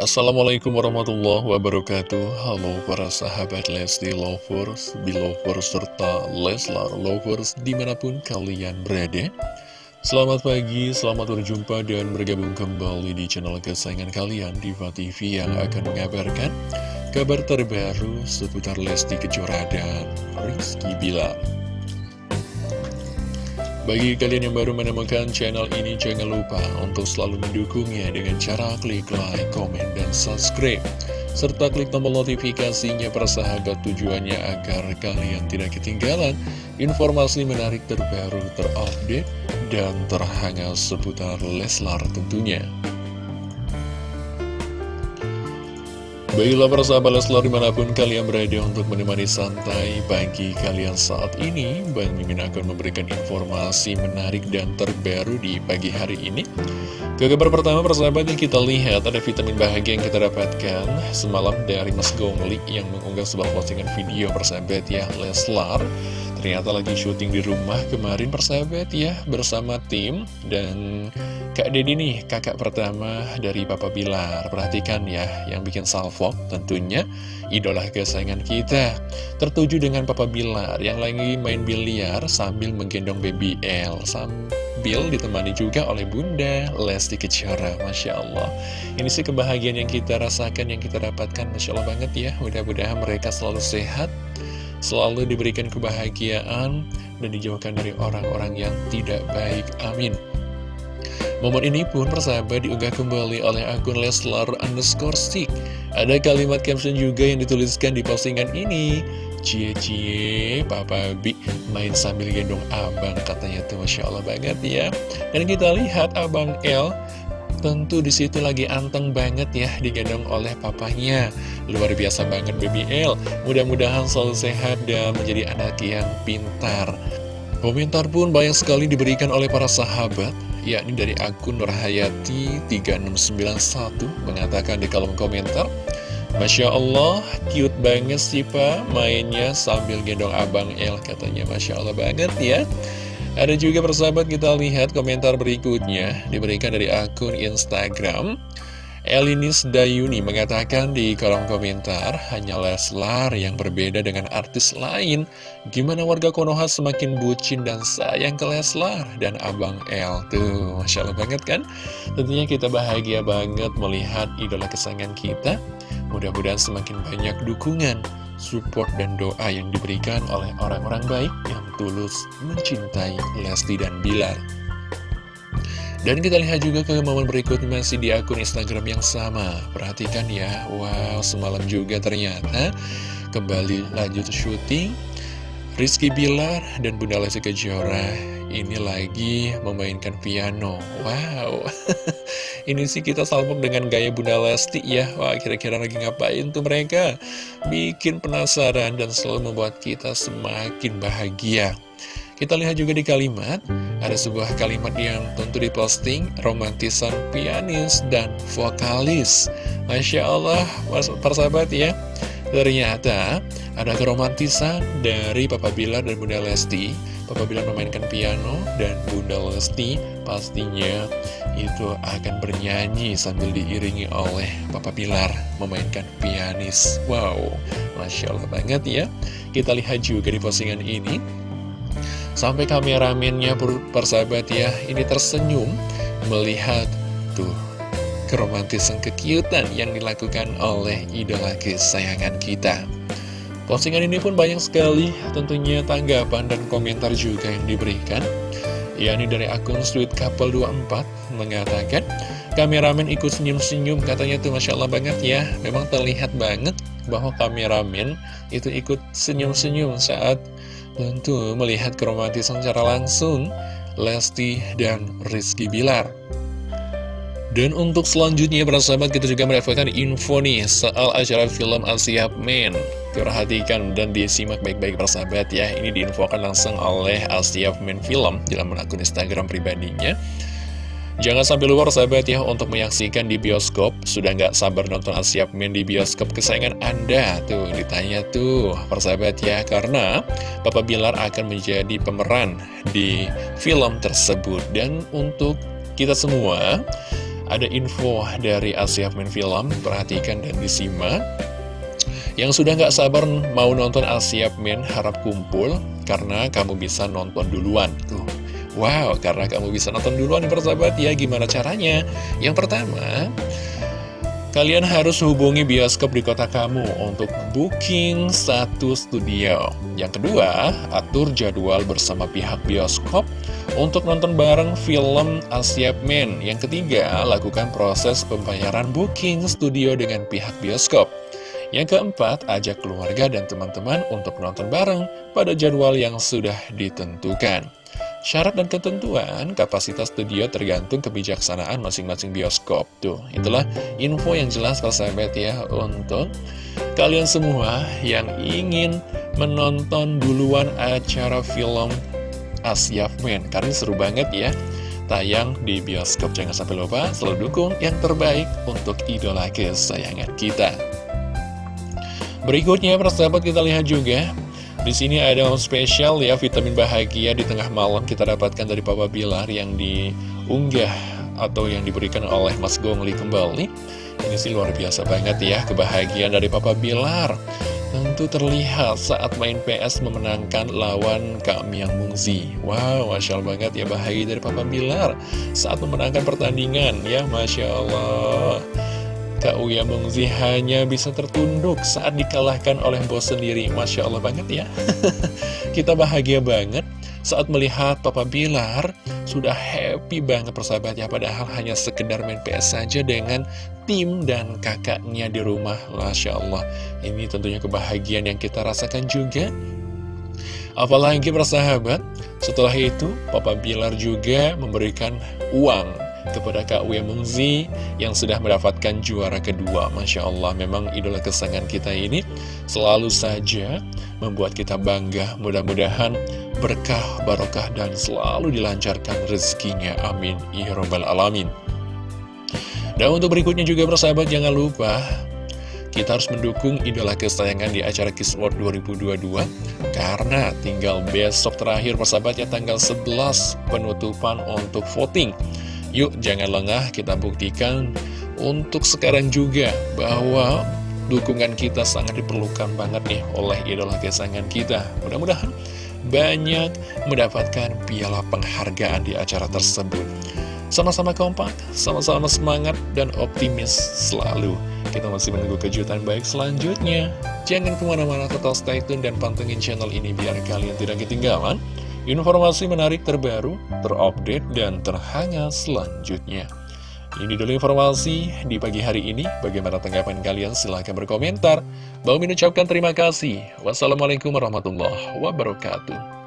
Assalamualaikum warahmatullahi wabarakatuh. Halo para sahabat Lesti Lovers, Belovers, serta Leslar Lovers di mana pun kalian berada. Selamat pagi, selamat berjumpa dan bergabung kembali di channel kesayangan kalian Diva TV yang akan mengabarkan kabar terbaru seputar Lesti Kejora dan Rizky Bilar bagi kalian yang baru menemukan channel ini, jangan lupa untuk selalu mendukungnya dengan cara klik like, komen, dan subscribe. Serta klik tombol notifikasinya persahabat tujuannya agar kalian tidak ketinggalan informasi menarik terbaru, terupdate, dan terhangat seputar Leslar tentunya. Baiklah persahabat Leslar di mana pun kalian berada untuk menemani santai pagi kalian saat ini Bang Mimin akan memberikan informasi menarik dan terbaru di pagi hari ini. Ke kabar pertama persahabat yang kita lihat ada vitamin bahagia yang kita dapatkan Semalam dari Mas Gongli yang mengunggah sebuah postingan video persahabat ya Leslar Ternyata lagi syuting di rumah kemarin persahabat ya bersama tim. Dan Kak Dedi nih kakak pertama dari Papa Bilar. Perhatikan ya yang bikin salvo tentunya idola kesayangan kita. Tertuju dengan Papa Bilar yang lagi main biliar sambil menggendong baby L. Sambil ditemani juga oleh Bunda Lesti Kejora Masya Allah. Ini sih kebahagiaan yang kita rasakan yang kita dapatkan Masya Allah banget ya. Mudah-mudahan mereka selalu sehat selalu diberikan kebahagiaan dan dijauhkan dari orang-orang yang tidak baik. Amin. Momen ini pun persahabat diunggah kembali oleh akun Leslar underscore stick. Ada kalimat caption juga yang dituliskan di postingan ini. Cie-cie, Papa Bi main sambil gendong abang katanya tuh Masya Allah banget ya. Dan kita lihat abang L Tentu di situ lagi anteng banget ya digendong oleh papanya. Luar biasa banget baby L Mudah-mudahan selalu sehat dan menjadi anak yang pintar. Komentar pun banyak sekali diberikan oleh para sahabat yakni dari akun Nurhayati 3691 mengatakan di kolom komentar Masya Allah, cute banget sih Pak mainnya sambil gendong abang L katanya. Masya Allah banget ya ada juga persahabat kita lihat komentar berikutnya diberikan dari akun Instagram. Elinis Dayuni mengatakan di kolom komentar hanya Leslar yang berbeda dengan artis lain. Gimana warga Konoha semakin bucin dan sayang ke Leslar dan Abang El Tuh? Masya Allah banget kan? Tentunya kita bahagia banget melihat idola kesayangan kita. Mudah-mudahan semakin banyak dukungan support dan doa yang diberikan oleh orang-orang baik yang tulus mencintai Lesti dan Bilar. Dan kita lihat juga ke momen berikut masih di akun Instagram yang sama. Perhatikan ya, wow semalam juga ternyata kembali lanjut syuting. Rizky Bilar dan Bunda Lesti Kejora ini lagi memainkan piano. Wow, ini sih kita salpok dengan gaya Bunda Lesti ya. Wah, kira-kira lagi ngapain tuh mereka? Bikin penasaran dan selalu membuat kita semakin bahagia. Kita lihat juga di kalimat, ada sebuah kalimat yang tentu diposting, romantisan pianis dan vokalis. Masya Allah, persahabat ya. Ternyata ada keromantisan dari Papa Bilar dan Bunda Lesti. Papa Bilar memainkan piano dan Bunda Lesti pastinya itu akan bernyanyi sambil diiringi oleh Papa Bilar memainkan pianis. Wow, Masya Allah banget ya. Kita lihat juga di postingan ini. Sampai kameramennya persahabat ya Ini tersenyum melihat tuh keromantisan kekiutan yang dilakukan oleh idola kesayangan kita. Postingan ini pun banyak sekali tentunya tanggapan dan komentar juga yang diberikan. yakni dari akun Sweet Couple 24 mengatakan, kameramen ikut senyum-senyum katanya tuh Masya Allah banget ya. Memang terlihat banget bahwa kameramen itu ikut senyum-senyum saat tentu melihat keromantisan secara langsung Lesti dan Rizky Bilar. Dan untuk selanjutnya para sahabat kita juga mendapatkan info nih soal acara film Asia Men. Perhatikan dan disimak baik-baik para sahabat ya. Ini diinfokan langsung oleh Asia Men Film dalam akun Instagram pribadinya. Jangan sampai luar sahabat ya untuk menyaksikan di bioskop. Sudah nggak sabar nonton Asia Men di bioskop kesayangan Anda. Tuh ditanya tuh persahabat ya. Karena Papa Bilar akan menjadi pemeran di film tersebut. Dan untuk kita semua ada info dari Asia Main Film, perhatikan dan disimak. Yang sudah nggak sabar mau nonton Asia Main harap kumpul, karena kamu bisa nonton duluan. Tuh, wow, karena kamu bisa nonton duluan persahabat ya, gimana caranya? Yang pertama, Kalian harus hubungi bioskop di kota kamu untuk booking satu studio. Yang kedua, atur jadwal bersama pihak bioskop untuk nonton bareng film Asia Men. Yang ketiga, lakukan proses pembayaran booking studio dengan pihak bioskop. Yang keempat, ajak keluarga dan teman-teman untuk nonton bareng pada jadwal yang sudah ditentukan. Syarat dan ketentuan kapasitas studio tergantung kebijaksanaan masing-masing bioskop. Tuh, itulah info yang jelas sahabat ya untuk kalian semua yang ingin menonton duluan acara film Asia Men. Karena seru banget ya, tayang di bioskop. Jangan sampai lupa selalu dukung yang terbaik untuk idola kesayangan kita. Berikutnya, persahabat kita lihat juga di sini ada spesial ya vitamin bahagia di tengah malam kita dapatkan dari Papa Bilar yang diunggah atau yang diberikan oleh Mas Gongli kembali. Ini sih luar biasa banget ya kebahagiaan dari Papa Bilar. Tentu terlihat saat main PS memenangkan lawan Kak Miang Mungzi. Wow, Masya Allah banget ya bahagia dari Papa Bilar saat memenangkan pertandingan ya Masya Allah. Kak Uya Mengzi hanya bisa tertunduk saat dikalahkan oleh bos sendiri. Masya Allah banget ya. Kita bahagia banget saat melihat Papa Bilar sudah happy banget persahabatnya Padahal hanya sekedar main PS saja dengan tim dan kakaknya di rumah. Masya Allah. Ini tentunya kebahagiaan yang kita rasakan juga. Apalagi persahabat setelah itu Papa Bilar juga memberikan uang kepada Kak Wia Mungzi yang sudah mendapatkan juara kedua. Masya Allah, memang idola kesayangan kita ini selalu saja membuat kita bangga. Mudah-mudahan berkah, barokah, dan selalu dilancarkan rezekinya. Amin. Ya Rabbal Alamin. Dan untuk berikutnya juga persahabat jangan lupa kita harus mendukung idola kesayangan di acara Kiss World 2022 Karena tinggal besok terakhir persahabatnya tanggal 11 penutupan untuk voting Yuk jangan lengah kita buktikan untuk sekarang juga bahwa dukungan kita sangat diperlukan banget nih oleh idola kesayangan kita. Mudah-mudahan banyak mendapatkan piala penghargaan di acara tersebut. Sama-sama kompak, sama-sama semangat dan optimis selalu. Kita masih menunggu kejutan baik selanjutnya. Jangan ke mana-mana tetap stay tune dan pantengin channel ini biar kalian tidak ketinggalan Informasi menarik terbaru, terupdate, dan terhangat selanjutnya. Ini dulu informasi di pagi hari ini. Bagaimana tanggapan kalian? Silahkan berkomentar. Bang ucapkan terima kasih. Wassalamualaikum warahmatullahi wabarakatuh.